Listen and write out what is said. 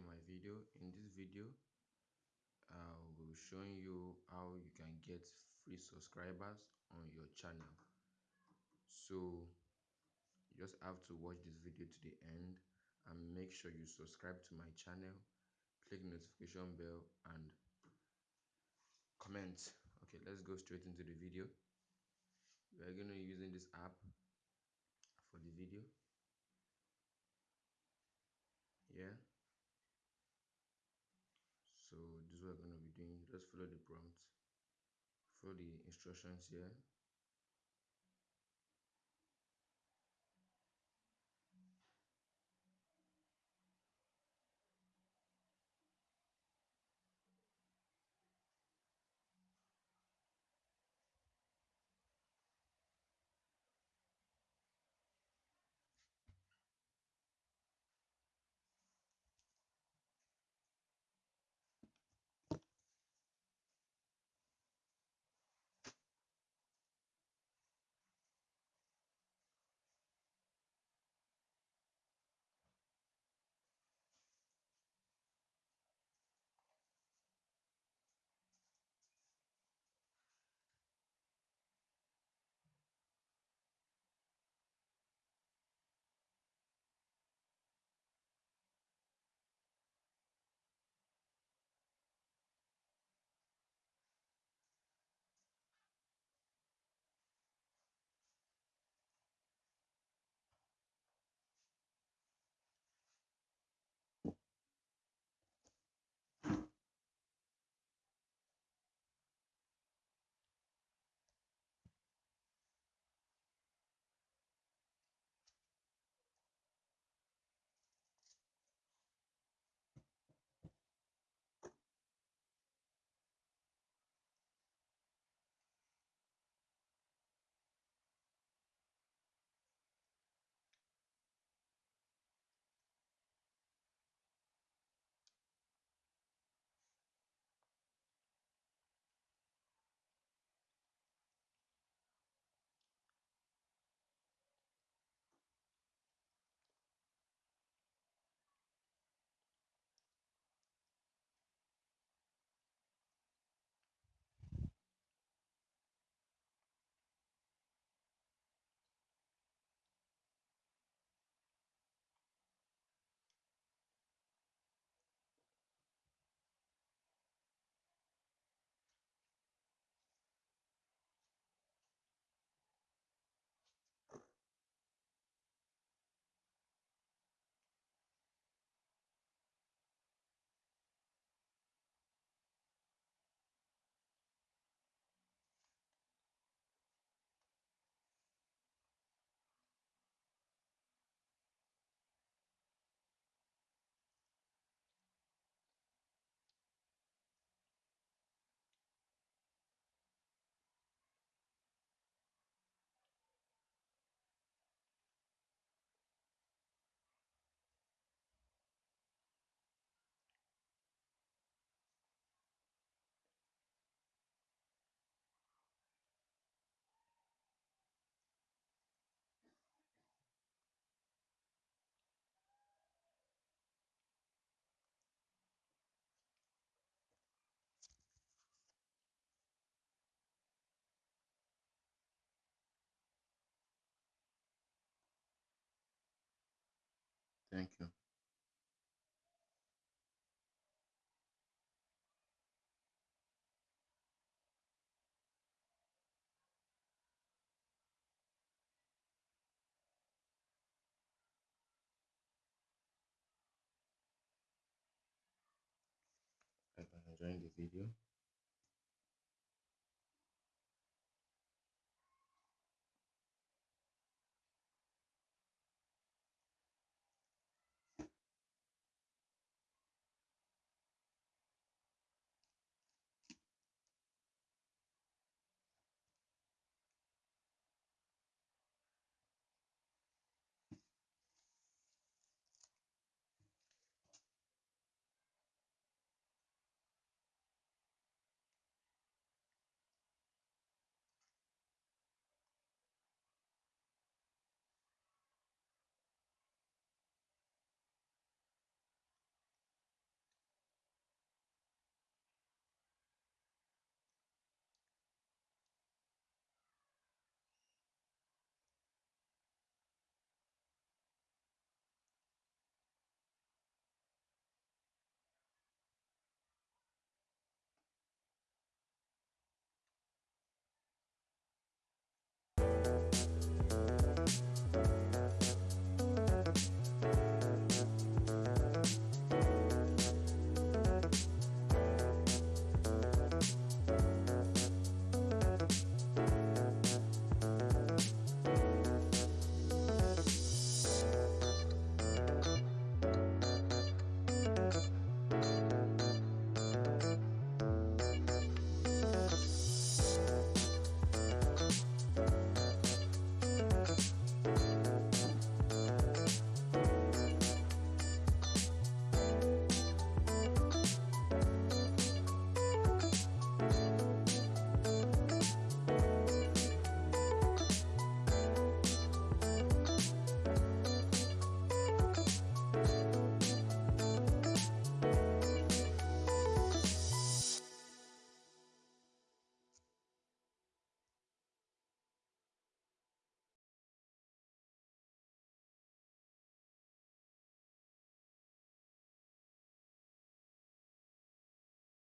my video. In this video, I will showing you how you can get free subscribers on your channel. So you just have to watch this video to the end and make sure you subscribe to my channel, click notification bell and comment. Okay, let's go straight into the video. We are going to be using this app for the video. Yeah so this is what we're going to be doing just follow the prompt follow the instructions here thank you. If you're enjoying the video